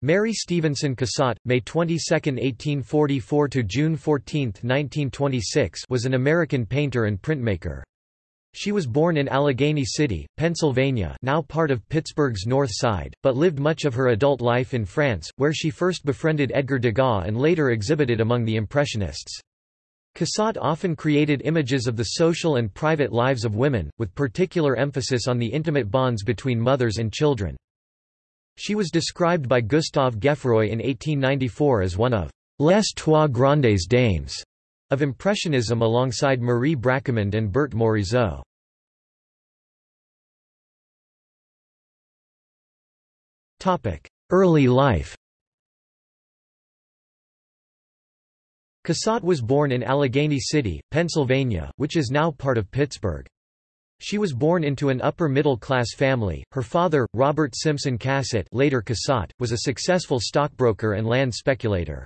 Mary Stevenson Cassatt, May 22, 1844 to June 14, 1926, was an American painter and printmaker. She was born in Allegheny City, Pennsylvania, now part of Pittsburgh's North Side, but lived much of her adult life in France, where she first befriended Edgar Degas and later exhibited among the Impressionists. Cassatt often created images of the social and private lives of women, with particular emphasis on the intimate bonds between mothers and children. She was described by Gustave Geffroy in 1894 as one of «les trois grandes dames» of Impressionism alongside Marie Bracquemond and Berthe Morisot. Early life Cassatt was born in Allegheny City, Pennsylvania, which is now part of Pittsburgh. She was born into an upper-middle-class family. Her father, Robert Simpson Cassatt, later Cassatt, was a successful stockbroker and land speculator.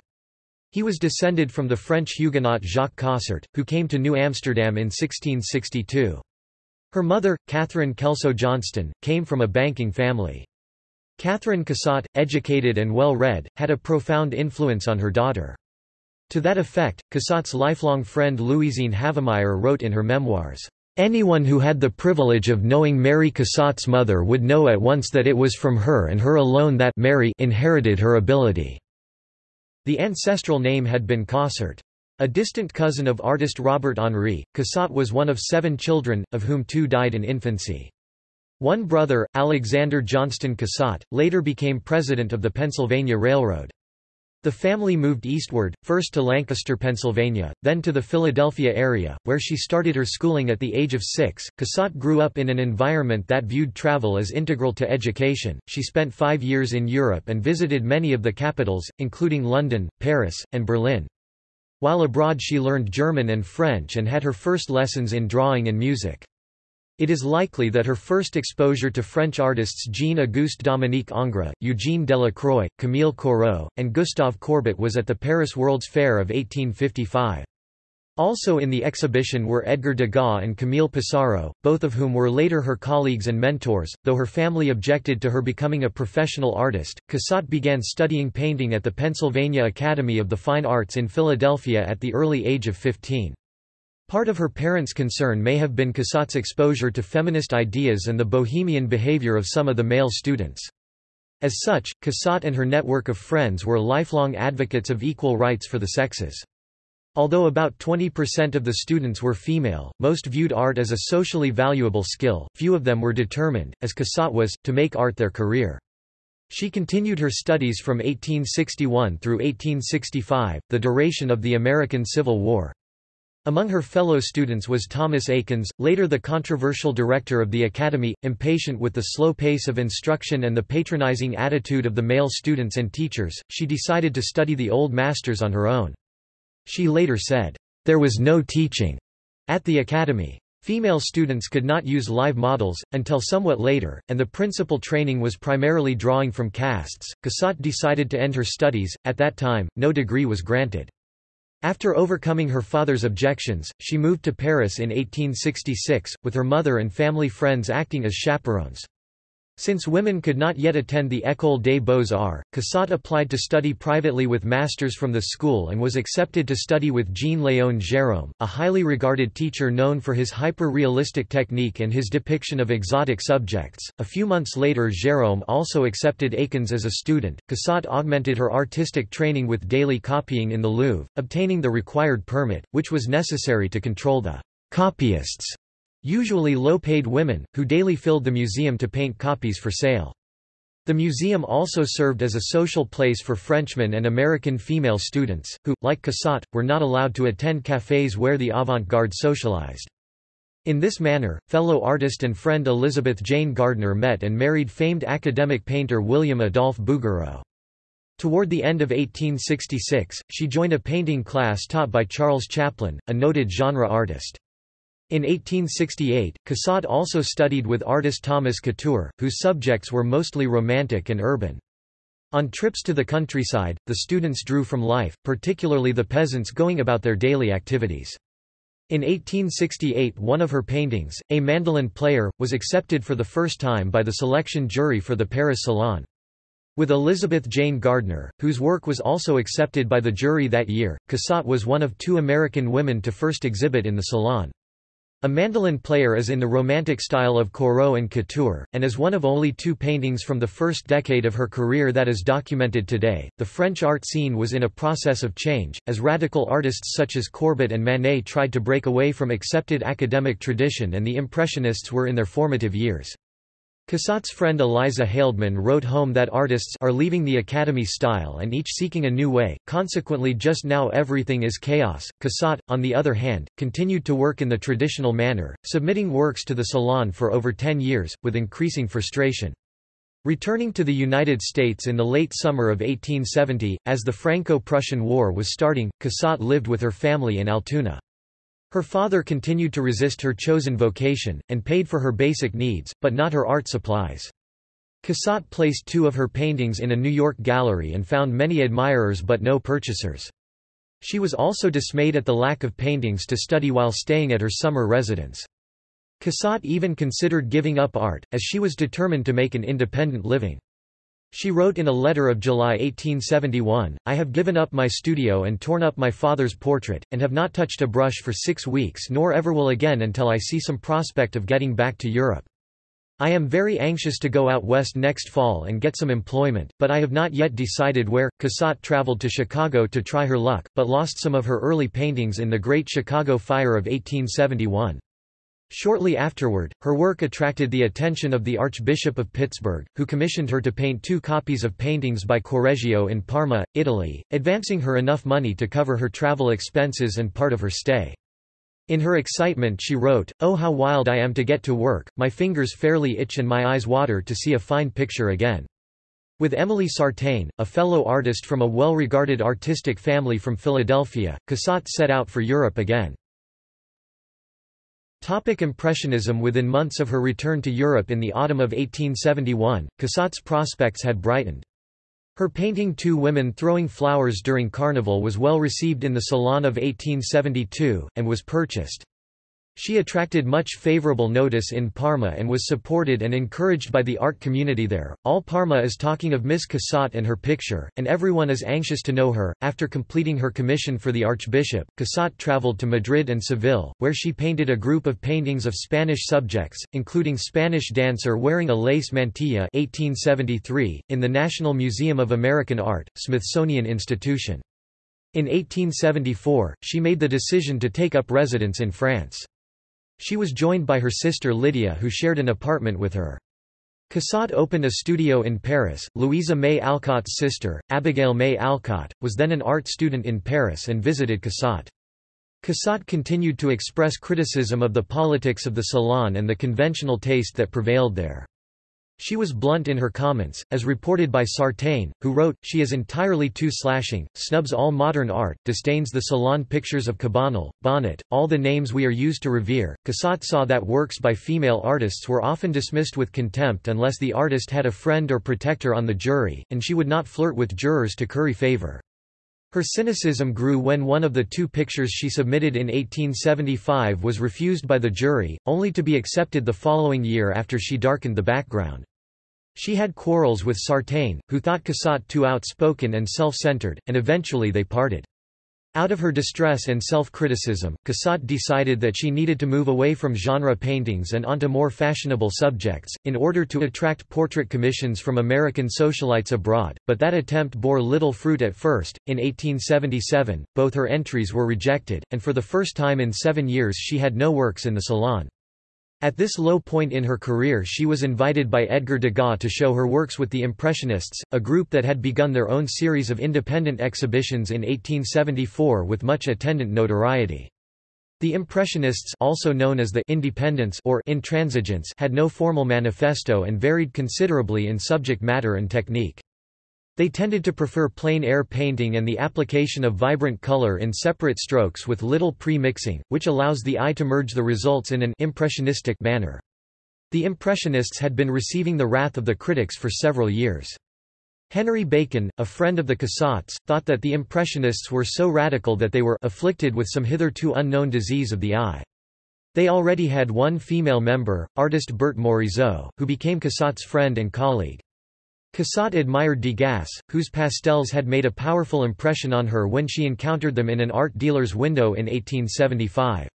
He was descended from the French Huguenot Jacques Cossart, who came to New Amsterdam in 1662. Her mother, Catherine Kelso Johnston, came from a banking family. Catherine Cassatt, educated and well-read, had a profound influence on her daughter. To that effect, Cassatt's lifelong friend Louisine Havemeyer wrote in her memoirs, Anyone who had the privilege of knowing Mary Cassatt's mother would know at once that it was from her and her alone that Mary inherited her ability. The ancestral name had been Cossart. A distant cousin of artist Robert Henri, Cassatt was one of seven children, of whom two died in infancy. One brother, Alexander Johnston Cassatt, later became president of the Pennsylvania Railroad. The family moved eastward, first to Lancaster, Pennsylvania, then to the Philadelphia area, where she started her schooling at the age of six. Cassatt grew up in an environment that viewed travel as integral to education. She spent five years in Europe and visited many of the capitals, including London, Paris, and Berlin. While abroad she learned German and French and had her first lessons in drawing and music. It is likely that her first exposure to French artists Jean-Auguste Dominique Ingres, Eugène Delacroix, Camille Corot, and Gustave Courbet was at the Paris World's Fair of 1855. Also in the exhibition were Edgar Degas and Camille Pissarro, both of whom were later her colleagues and mentors. Though her family objected to her becoming a professional artist, Cassatt began studying painting at the Pennsylvania Academy of the Fine Arts in Philadelphia at the early age of 15. Part of her parents' concern may have been Cassatt's exposure to feminist ideas and the bohemian behavior of some of the male students. As such, Cassatt and her network of friends were lifelong advocates of equal rights for the sexes. Although about 20% of the students were female, most viewed art as a socially valuable skill, few of them were determined, as Cassatt was, to make art their career. She continued her studies from 1861 through 1865, the duration of the American Civil War. Among her fellow students was Thomas Eakins, later the controversial director of the Academy. Impatient with the slow pace of instruction and the patronizing attitude of the male students and teachers, she decided to study the old masters on her own. She later said, There was no teaching at the Academy. Female students could not use live models, until somewhat later, and the principal training was primarily drawing from casts. Cassatt decided to end her studies, at that time, no degree was granted. After overcoming her father's objections, she moved to Paris in 1866, with her mother and family friends acting as chaperones. Since women could not yet attend the École des Beaux-Arts, Cassatt applied to study privately with masters from the school and was accepted to study with Jean-Léon Gérôme, a highly regarded teacher known for his hyper-realistic technique and his depiction of exotic subjects. A few months later Gérôme also accepted Eakins as a student. Cassatt augmented her artistic training with daily copying in the Louvre, obtaining the required permit, which was necessary to control the copyists usually low-paid women, who daily filled the museum to paint copies for sale. The museum also served as a social place for Frenchmen and American female students, who, like Cassatt, were not allowed to attend cafés where the avant-garde socialized. In this manner, fellow artist and friend Elizabeth Jane Gardner met and married famed academic painter William Adolphe Bouguereau. Toward the end of 1866, she joined a painting class taught by Charles Chaplin, a noted genre artist. In 1868, Cassatt also studied with artist Thomas Couture, whose subjects were mostly romantic and urban. On trips to the countryside, the students drew from life, particularly the peasants going about their daily activities. In 1868 one of her paintings, A Mandolin Player, was accepted for the first time by the selection jury for the Paris Salon. With Elizabeth Jane Gardner, whose work was also accepted by the jury that year, Cassatt was one of two American women to first exhibit in the Salon. A mandolin player is in the Romantic style of Corot and Couture, and is one of only two paintings from the first decade of her career that is documented today. The French art scene was in a process of change, as radical artists such as Courbet and Manet tried to break away from accepted academic tradition and the Impressionists were in their formative years. Cassatt's friend Eliza Haldeman wrote home that artists are leaving the Academy style and each seeking a new way, consequently just now everything is chaos. Cassatt, on the other hand, continued to work in the traditional manner, submitting works to the Salon for over ten years, with increasing frustration. Returning to the United States in the late summer of 1870, as the Franco-Prussian War was starting, Cassatt lived with her family in Altoona. Her father continued to resist her chosen vocation, and paid for her basic needs, but not her art supplies. Cassatt placed two of her paintings in a New York gallery and found many admirers but no purchasers. She was also dismayed at the lack of paintings to study while staying at her summer residence. Cassatt even considered giving up art, as she was determined to make an independent living. She wrote in a letter of July 1871, I have given up my studio and torn up my father's portrait, and have not touched a brush for six weeks nor ever will again until I see some prospect of getting back to Europe. I am very anxious to go out west next fall and get some employment, but I have not yet decided where. Cassatt traveled to Chicago to try her luck, but lost some of her early paintings in the Great Chicago Fire of 1871. Shortly afterward, her work attracted the attention of the Archbishop of Pittsburgh, who commissioned her to paint two copies of paintings by Correggio in Parma, Italy, advancing her enough money to cover her travel expenses and part of her stay. In her excitement she wrote, Oh how wild I am to get to work, my fingers fairly itch and my eyes water to see a fine picture again. With Emily Sartain, a fellow artist from a well-regarded artistic family from Philadelphia, Cassatt set out for Europe again. Topic Impressionism Within months of her return to Europe in the autumn of 1871, Cassatt's prospects had brightened. Her painting Two Women Throwing Flowers During Carnival was well received in the Salon of 1872, and was purchased. She attracted much favorable notice in Parma and was supported and encouraged by the art community there. All Parma is talking of Miss Cassatt and her picture, and everyone is anxious to know her. After completing her commission for the Archbishop, Cassatt traveled to Madrid and Seville, where she painted a group of paintings of Spanish subjects, including Spanish dancer wearing a lace mantilla 1873, in the National Museum of American Art, Smithsonian Institution. In 1874, she made the decision to take up residence in France. She was joined by her sister Lydia who shared an apartment with her. Cassatt opened a studio in Paris. Louisa May Alcott's sister, Abigail May Alcott, was then an art student in Paris and visited Cassatt. Cassatt continued to express criticism of the politics of the Salon and the conventional taste that prevailed there. She was blunt in her comments, as reported by Sartain, who wrote, she is entirely too slashing, snubs all modern art, disdains the salon pictures of Cabanel, Bonnat, all the names we are used to revere. Cassatt saw that works by female artists were often dismissed with contempt unless the artist had a friend or protector on the jury, and she would not flirt with jurors to curry favor. Her cynicism grew when one of the two pictures she submitted in 1875 was refused by the jury, only to be accepted the following year after she darkened the background. She had quarrels with Sartain, who thought Cassatt too outspoken and self-centered, and eventually they parted. Out of her distress and self-criticism, Cassatt decided that she needed to move away from genre paintings and onto more fashionable subjects, in order to attract portrait commissions from American socialites abroad, but that attempt bore little fruit at first. In 1877, both her entries were rejected, and for the first time in seven years she had no works in the Salon. At this low point in her career she was invited by Edgar Degas to show her works with the Impressionists, a group that had begun their own series of independent exhibitions in 1874 with much attendant notoriety. The Impressionists also known as the Independents or Intransigents had no formal manifesto and varied considerably in subject matter and technique. They tended to prefer plein air painting and the application of vibrant color in separate strokes with little pre-mixing, which allows the eye to merge the results in an impressionistic manner. The Impressionists had been receiving the wrath of the critics for several years. Henry Bacon, a friend of the Cassatts, thought that the Impressionists were so radical that they were afflicted with some hitherto unknown disease of the eye. They already had one female member, artist Berthe Morisot, who became Cassatt's friend and colleague. Cassatt admired Degas, whose pastels had made a powerful impression on her when she encountered them in an art dealer's window in 1875.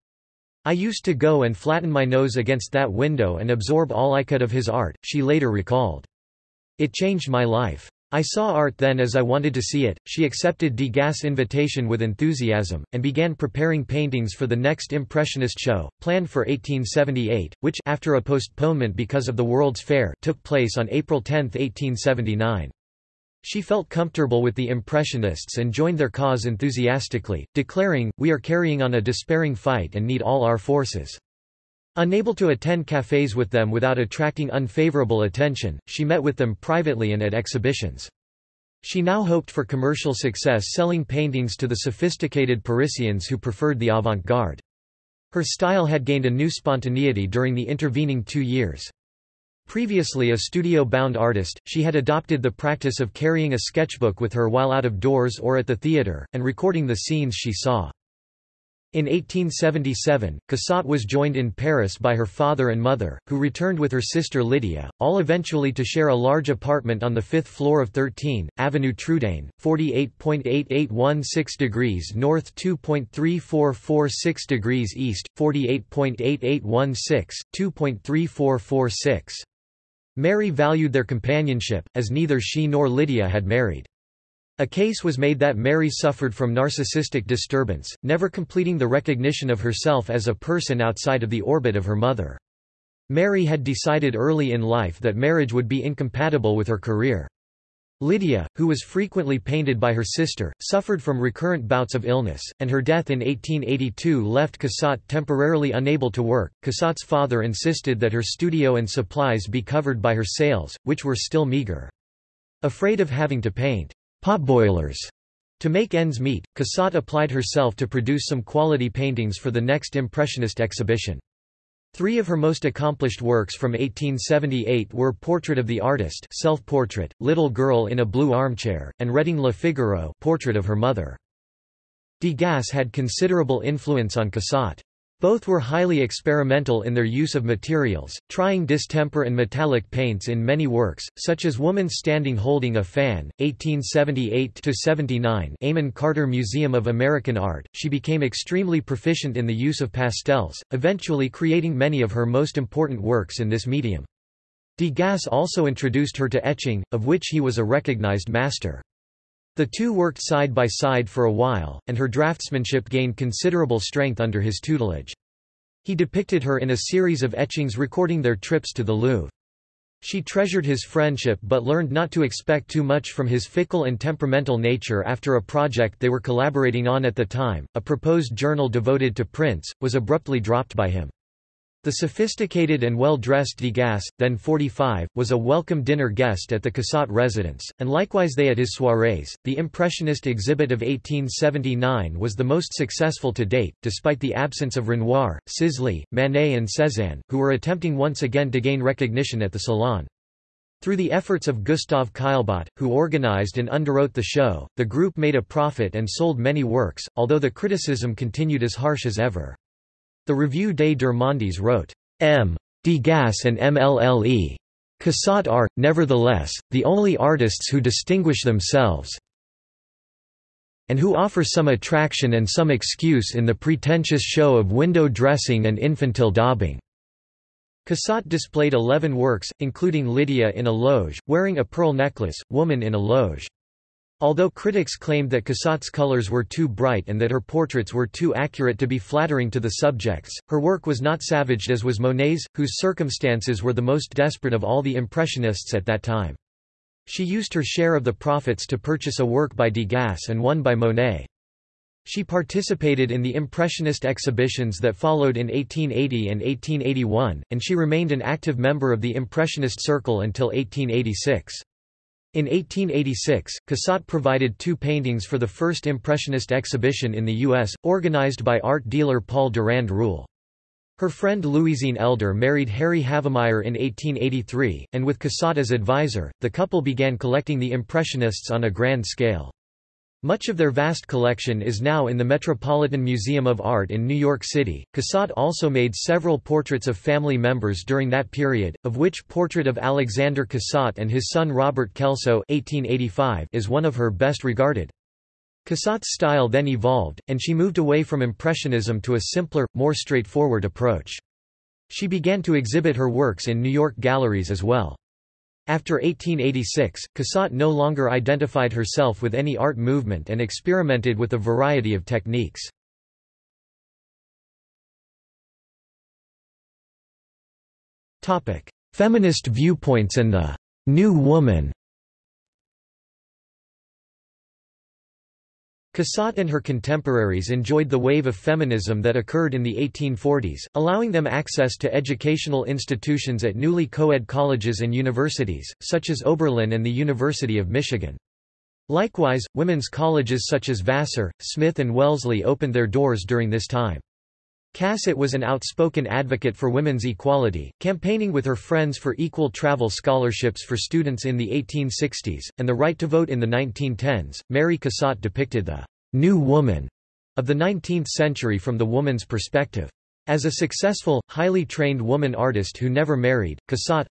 I used to go and flatten my nose against that window and absorb all I could of his art, she later recalled. It changed my life. I saw art then as I wanted to see it. She accepted Degas' invitation with enthusiasm, and began preparing paintings for the next Impressionist show, planned for 1878, which after a postponement because of the World's Fair took place on April 10, 1879. She felt comfortable with the Impressionists and joined their cause enthusiastically, declaring, We are carrying on a despairing fight and need all our forces. Unable to attend cafés with them without attracting unfavorable attention, she met with them privately and at exhibitions. She now hoped for commercial success selling paintings to the sophisticated Parisians who preferred the avant-garde. Her style had gained a new spontaneity during the intervening two years. Previously a studio-bound artist, she had adopted the practice of carrying a sketchbook with her while out of doors or at the theatre, and recording the scenes she saw. In 1877, Cassatt was joined in Paris by her father and mother, who returned with her sister Lydia, all eventually to share a large apartment on the fifth floor of 13, Avenue Trudaine, 48.8816 degrees north 2.3446 degrees east, 48.8816, 2.3446. Mary valued their companionship, as neither she nor Lydia had married. A case was made that Mary suffered from narcissistic disturbance, never completing the recognition of herself as a person outside of the orbit of her mother. Mary had decided early in life that marriage would be incompatible with her career. Lydia, who was frequently painted by her sister, suffered from recurrent bouts of illness, and her death in 1882 left Cassatt temporarily unable to work. Cassatt's father insisted that her studio and supplies be covered by her sales, which were still meager. Afraid of having to paint potboilers. To make ends meet, Cassatt applied herself to produce some quality paintings for the next Impressionist exhibition. Three of her most accomplished works from 1878 were Portrait of the Artist self-portrait, Little Girl in a Blue Armchair, and Reading Le Figaro portrait of her mother. Degas had considerable influence on Cassatt. Both were highly experimental in their use of materials, trying distemper and metallic paints in many works, such as Woman Standing Holding a Fan, 1878-79 Amon Carter Museum of American Art. She became extremely proficient in the use of pastels, eventually creating many of her most important works in this medium. Degas also introduced her to etching, of which he was a recognized master. The two worked side by side for a while, and her draftsmanship gained considerable strength under his tutelage. He depicted her in a series of etchings recording their trips to the Louvre. She treasured his friendship but learned not to expect too much from his fickle and temperamental nature after a project they were collaborating on at the time, a proposed journal devoted to prints, was abruptly dropped by him. The sophisticated and well-dressed Degas, then 45, was a welcome dinner guest at the Cassatt residence, and likewise they at his soirees. The Impressionist exhibit of 1879 was the most successful to date, despite the absence of Renoir, Sisley, Manet and Cézanne, who were attempting once again to gain recognition at the Salon. Through the efforts of Gustave Caillebotte, who organized and underwrote the show, the group made a profit and sold many works, although the criticism continued as harsh as ever. The Revue des Deux wrote, M. Degas and MLLE. Cassatt are, nevertheless, the only artists who distinguish themselves and who offer some attraction and some excuse in the pretentious show of window dressing and infantile daubing. Cassatt displayed eleven works, including Lydia in a loge, wearing a pearl necklace, Woman in a loge. Although critics claimed that Cassatt's colors were too bright and that her portraits were too accurate to be flattering to the subjects, her work was not savaged as was Monet's, whose circumstances were the most desperate of all the Impressionists at that time. She used her share of the profits to purchase a work by Degas and one by Monet. She participated in the Impressionist exhibitions that followed in 1880 and 1881, and she remained an active member of the Impressionist circle until 1886. In 1886, Cassatt provided two paintings for the first Impressionist exhibition in the U.S., organized by art dealer Paul Durand Ruel. Her friend Louisine Elder married Harry Havemeyer in 1883, and with Cassatt as advisor, the couple began collecting the Impressionists on a grand scale. Much of their vast collection is now in the Metropolitan Museum of Art in New York City. Cassatt also made several portraits of family members during that period, of which portrait of Alexander Cassatt and his son Robert Kelso (1885) is one of her best regarded. Cassatt's style then evolved, and she moved away from Impressionism to a simpler, more straightforward approach. She began to exhibit her works in New York galleries as well. After 1886, Cassatt no longer identified herself with any art movement and experimented with a variety of techniques. Feminist viewpoints and the «New Woman» Cassatt and her contemporaries enjoyed the wave of feminism that occurred in the 1840s, allowing them access to educational institutions at newly co-ed colleges and universities, such as Oberlin and the University of Michigan. Likewise, women's colleges such as Vassar, Smith and Wellesley opened their doors during this time. Cassatt was an outspoken advocate for women's equality, campaigning with her friends for equal travel scholarships for students in the 1860s, and the right to vote in the 1910s. Mary Cassatt depicted the new woman of the 19th century from the woman's perspective. As a successful, highly trained woman artist who never married, Cassatt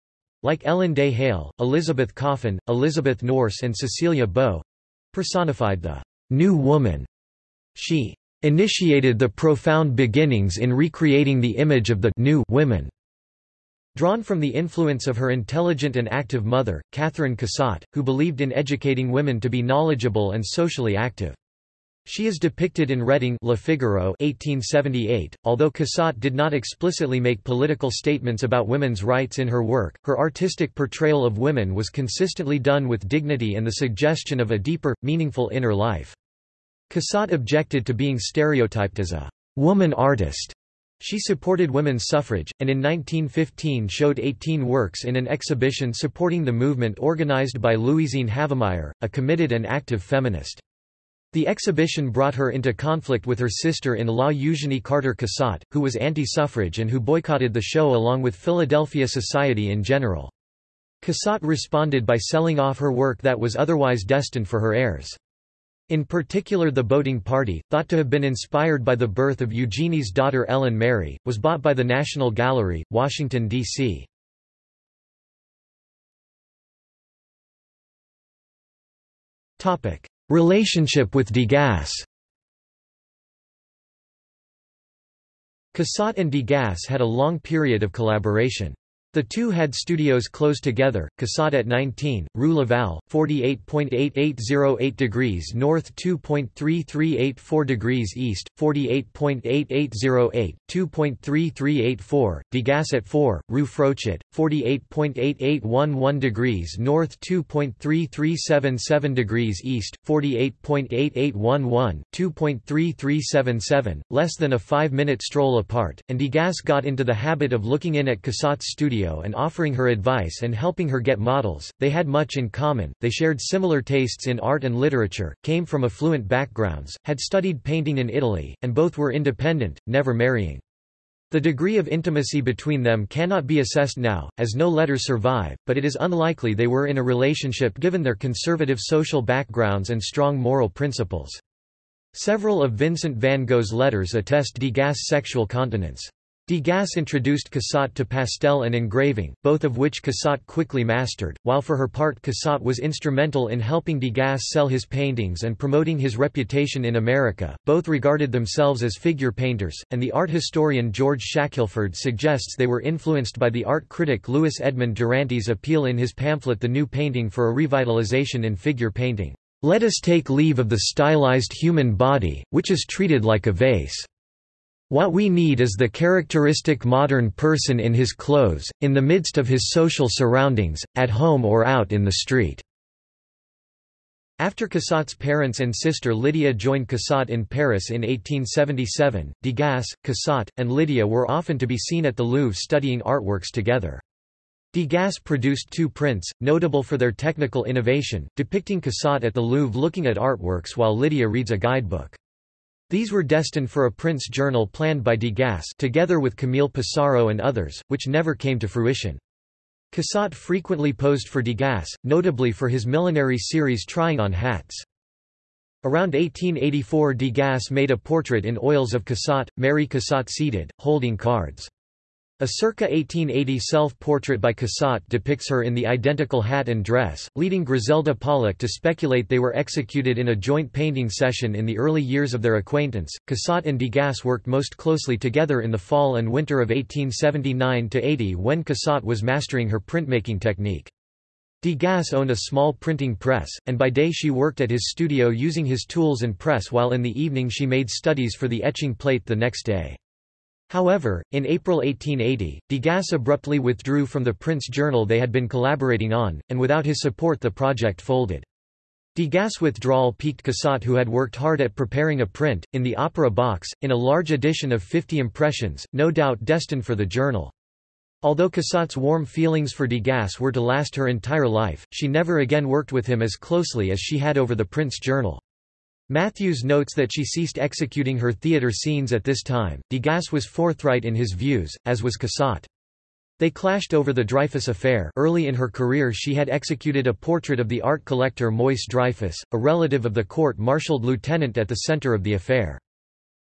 like Ellen Day Hale, Elizabeth Coffin, Elizabeth Nourse, and Cecilia Beaux personified the new woman. She initiated the profound beginnings in recreating the image of the new women. Drawn from the influence of her intelligent and active mother, Catherine Cassatt, who believed in educating women to be knowledgeable and socially active. She is depicted in Reading Le Figaro 1878. Although Cassatt did not explicitly make political statements about women's rights in her work, her artistic portrayal of women was consistently done with dignity and the suggestion of a deeper, meaningful inner life. Cassatt objected to being stereotyped as a woman artist. She supported women's suffrage, and in 1915 showed 18 works in an exhibition supporting the movement organized by Louisine Havemeyer, a committed and active feminist. The exhibition brought her into conflict with her sister-in-law Eugenie Carter Cassatt, who was anti-suffrage and who boycotted the show along with Philadelphia society in general. Cassatt responded by selling off her work that was otherwise destined for her heirs. In particular the boating party, thought to have been inspired by the birth of Eugenie's daughter Ellen Mary, was bought by the National Gallery, Washington, D.C. Relationship with Degas Cassatt and Degas had a long period of collaboration. The two had studios close together, Cassatt at 19, Rue Laval, 48.8808 degrees north 2.3384 degrees east, 48.8808, 2.3384, Degas at 4, Rue Frochot, 48.8811 degrees north 2.3377 degrees east, 48.8811, 2.3377, less than a five-minute stroll apart, and Degas got into the habit of looking in at Cassatt's studio and offering her advice and helping her get models. They had much in common, they shared similar tastes in art and literature, came from affluent backgrounds, had studied painting in Italy, and both were independent, never marrying. The degree of intimacy between them cannot be assessed now, as no letters survive, but it is unlikely they were in a relationship given their conservative social backgrounds and strong moral principles. Several of Vincent van Gogh's letters attest Degas' sexual continence. Degas introduced Cassatt to pastel and engraving, both of which Cassatt quickly mastered, while for her part Cassatt was instrumental in helping Degas sell his paintings and promoting his reputation in America. Both regarded themselves as figure painters, and the art historian George Shackelford suggests they were influenced by the art critic Louis Edmond Duranty's appeal in his pamphlet The New Painting for a Revitalization in Figure Painting. Let us take leave of the stylized human body, which is treated like a vase. What we need is the characteristic modern person in his clothes, in the midst of his social surroundings, at home or out in the street." After Cassatt's parents and sister Lydia joined Cassatt in Paris in 1877, Degas, Cassatt, and Lydia were often to be seen at the Louvre studying artworks together. Degas produced two prints, notable for their technical innovation, depicting Cassatt at the Louvre looking at artworks while Lydia reads a guidebook. These were destined for a Prince journal planned by Degas together with Camille Pissarro and others, which never came to fruition. Cassatt frequently posed for Degas, notably for his millinery series Trying on Hats. Around 1884 Degas made a portrait in oils of Cassatt, Mary Cassatt seated, holding cards. A circa 1880 self-portrait by Cassatt depicts her in the identical hat and dress, leading Griselda Pollock to speculate they were executed in a joint painting session in the early years of their acquaintance. Cassatt and Degas worked most closely together in the fall and winter of 1879–80 when Cassatt was mastering her printmaking technique. Degas owned a small printing press, and by day she worked at his studio using his tools and press while in the evening she made studies for the etching plate the next day. However, in April 1880, Degas abruptly withdrew from the Prince journal they had been collaborating on, and without his support the project folded. Degas' withdrawal piqued Cassatt who had worked hard at preparing a print, in the opera box, in a large edition of 50 impressions, no doubt destined for the journal. Although Cassatt's warm feelings for Degas were to last her entire life, she never again worked with him as closely as she had over the Prince journal. Matthews notes that she ceased executing her theatre scenes at this time. Degas was forthright in his views, as was Cassatt. They clashed over the Dreyfus affair early in her career she had executed a portrait of the art collector Moise Dreyfus, a relative of the court-martialed lieutenant at the center of the affair.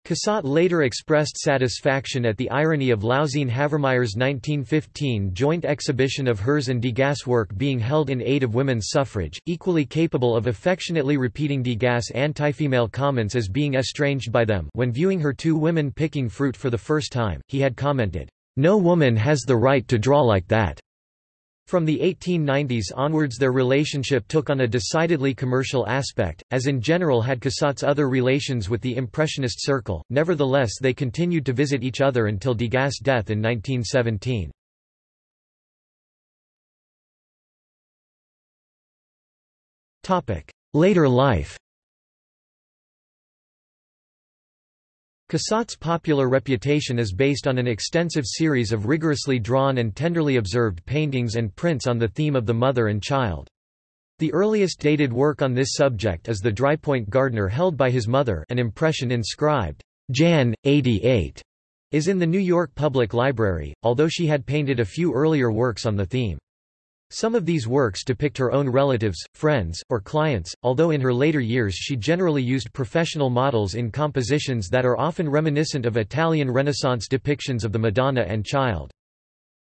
Cassatt later expressed satisfaction at the irony of Louisine Havemeyer's 1915 joint exhibition of hers and Degas' work being held in aid of women's suffrage, equally capable of affectionately repeating Degas' anti-female comments as being estranged by them when viewing her two women picking fruit for the first time, he had commented, "'No woman has the right to draw like that.' From the 1890s onwards their relationship took on a decidedly commercial aspect, as in general had Cassatt's other relations with the Impressionist circle, nevertheless they continued to visit each other until Degas' death in 1917. Later life Cassatt's popular reputation is based on an extensive series of rigorously drawn and tenderly observed paintings and prints on the theme of the mother and child. The earliest dated work on this subject is the Drypoint Gardner held by his mother an impression inscribed, Jan. 88, is in the New York Public Library, although she had painted a few earlier works on the theme. Some of these works depict her own relatives, friends, or clients, although in her later years she generally used professional models in compositions that are often reminiscent of Italian Renaissance depictions of the Madonna and Child.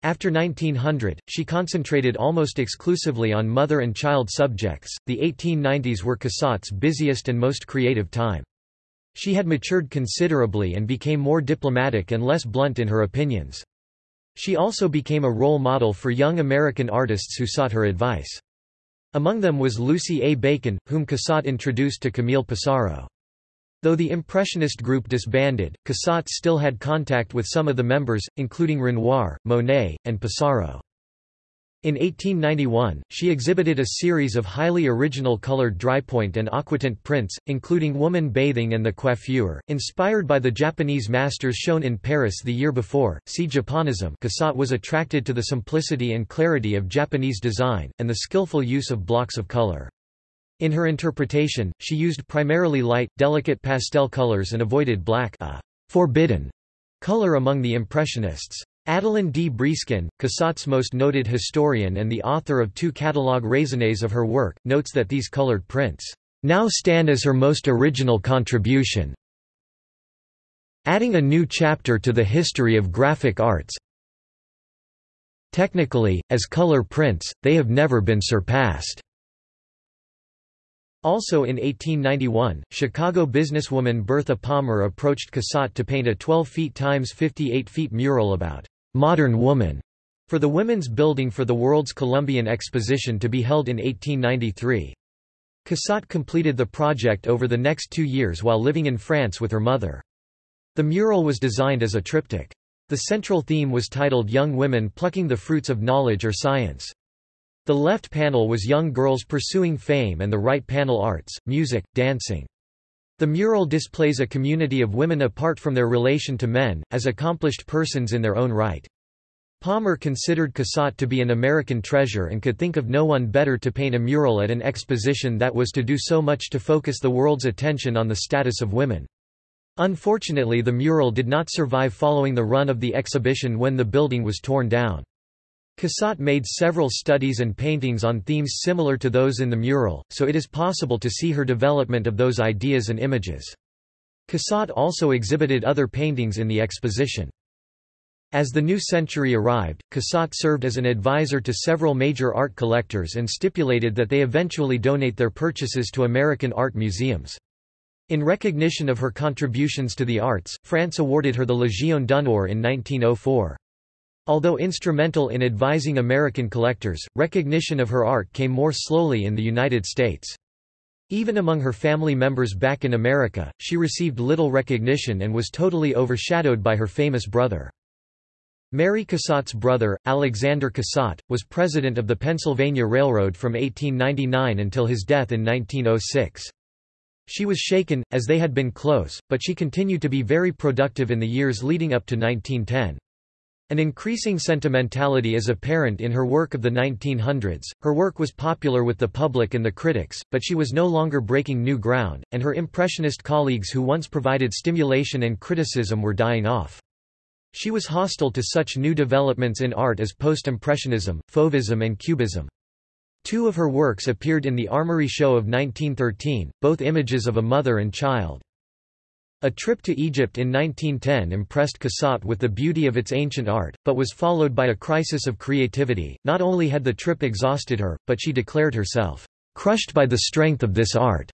After 1900, she concentrated almost exclusively on mother and child subjects. The 1890s were Cassatt's busiest and most creative time. She had matured considerably and became more diplomatic and less blunt in her opinions. She also became a role model for young American artists who sought her advice. Among them was Lucy A. Bacon, whom Cassatt introduced to Camille Pissarro. Though the Impressionist group disbanded, Cassatt still had contact with some of the members, including Renoir, Monet, and Pissarro. In 1891, she exhibited a series of highly original colored drypoint and aquatint prints, including Woman Bathing and the Coiffure, inspired by the Japanese masters shown in Paris the year before. See Japonism Cassatt was attracted to the simplicity and clarity of Japanese design, and the skillful use of blocks of color. In her interpretation, she used primarily light, delicate pastel colors and avoided black a forbidden color among the Impressionists. Adeline D. Breeskin, Cassatt's most noted historian and the author of two catalogue raisonnés of her work, notes that these colored prints now stand as her most original contribution, adding a new chapter to the history of graphic arts. Technically, as color prints, they have never been surpassed. Also in 1891, Chicago businesswoman Bertha Palmer approached Cassatt to paint a 12 feet times 58 feet mural about Modern Woman for the Women's Building for the World's Columbian Exposition to be held in 1893. Cassatt completed the project over the next two years while living in France with her mother. The mural was designed as a triptych. The central theme was titled Young Women Plucking the Fruits of Knowledge or Science. The left panel was young girls pursuing fame and the right panel arts, music, dancing. The mural displays a community of women apart from their relation to men, as accomplished persons in their own right. Palmer considered Cassatt to be an American treasure and could think of no one better to paint a mural at an exposition that was to do so much to focus the world's attention on the status of women. Unfortunately the mural did not survive following the run of the exhibition when the building was torn down. Cassatt made several studies and paintings on themes similar to those in the mural, so it is possible to see her development of those ideas and images. Cassatt also exhibited other paintings in the exposition. As the new century arrived, Cassatt served as an advisor to several major art collectors and stipulated that they eventually donate their purchases to American art museums. In recognition of her contributions to the arts, France awarded her the Légion d'honneur in 1904. Although instrumental in advising American collectors, recognition of her art came more slowly in the United States. Even among her family members back in America, she received little recognition and was totally overshadowed by her famous brother. Mary Cassatt's brother, Alexander Cassatt, was president of the Pennsylvania Railroad from 1899 until his death in 1906. She was shaken, as they had been close, but she continued to be very productive in the years leading up to 1910. An increasing sentimentality is apparent in her work of the 1900s. Her work was popular with the public and the critics, but she was no longer breaking new ground, and her Impressionist colleagues who once provided stimulation and criticism were dying off. She was hostile to such new developments in art as post-impressionism, fauvism and cubism. Two of her works appeared in the Armory Show of 1913, both images of a mother and child. A trip to Egypt in 1910 impressed Cassatt with the beauty of its ancient art, but was followed by a crisis of creativity. Not only had the trip exhausted her, but she declared herself, crushed by the strength of this art,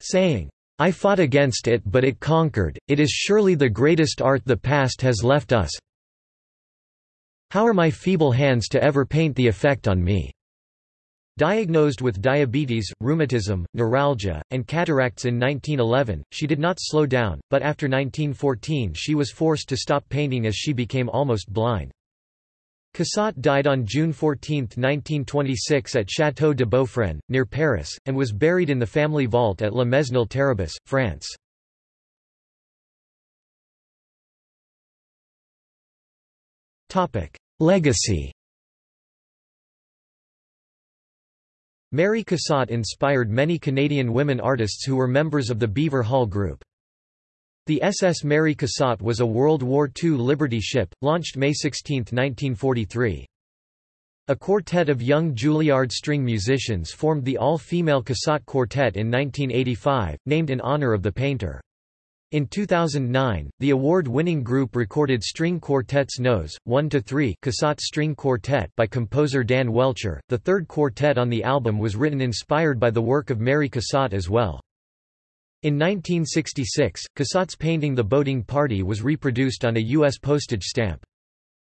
saying, I fought against it but it conquered, it is surely the greatest art the past has left us. How are my feeble hands to ever paint the effect on me? Diagnosed with diabetes, rheumatism, neuralgia, and cataracts in 1911, she did not slow down, but after 1914 she was forced to stop painting as she became almost blind. Cassatt died on June 14, 1926 at Château de Beaufresne, near Paris, and was buried in the family vault at La Mesnil-Théribus, France. Legacy Mary Cassatt inspired many Canadian women artists who were members of the Beaver Hall Group. The SS Mary Cassatt was a World War II Liberty ship, launched May 16, 1943. A quartet of young Juilliard string musicians formed the all-female Cassatt Quartet in 1985, named in honor of the painter. In 2009, the award-winning group recorded string quartets Nos. 1–3 Cassatt String Quartet by composer Dan Welcher. The third quartet on the album was written inspired by the work of Mary Cassatt as well. In 1966, Cassatt's painting The Boating Party was reproduced on a U.S. postage stamp.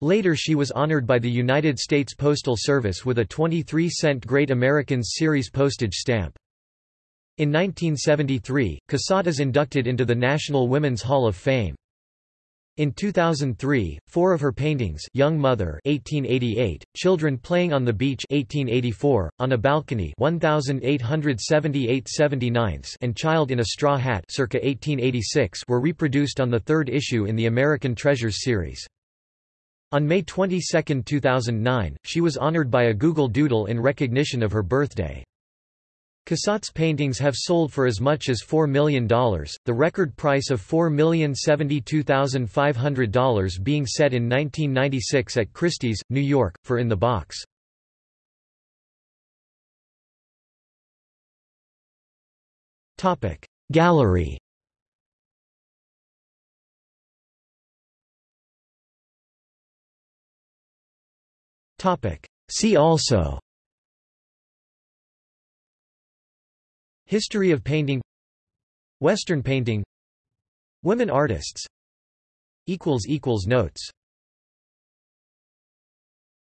Later she was honored by the United States Postal Service with a 23-cent Great Americans Series postage stamp. In 1973, Cassatt is inducted into the National Women's Hall of Fame. In 2003, four of her paintings Young Mother 1888, Children Playing on the Beach 1884, On a Balcony 1878 and Child in a Straw Hat circa 1886 were reproduced on the third issue in the American Treasures series. On May 22, 2009, she was honored by a Google Doodle in recognition of her birthday. Cassatt's paintings have sold for as much as $4 million, the record price of $4,072,500 being set in 1996 at Christie's, New York, for In the Box. Gallery See also History of painting Western painting Women artists Notes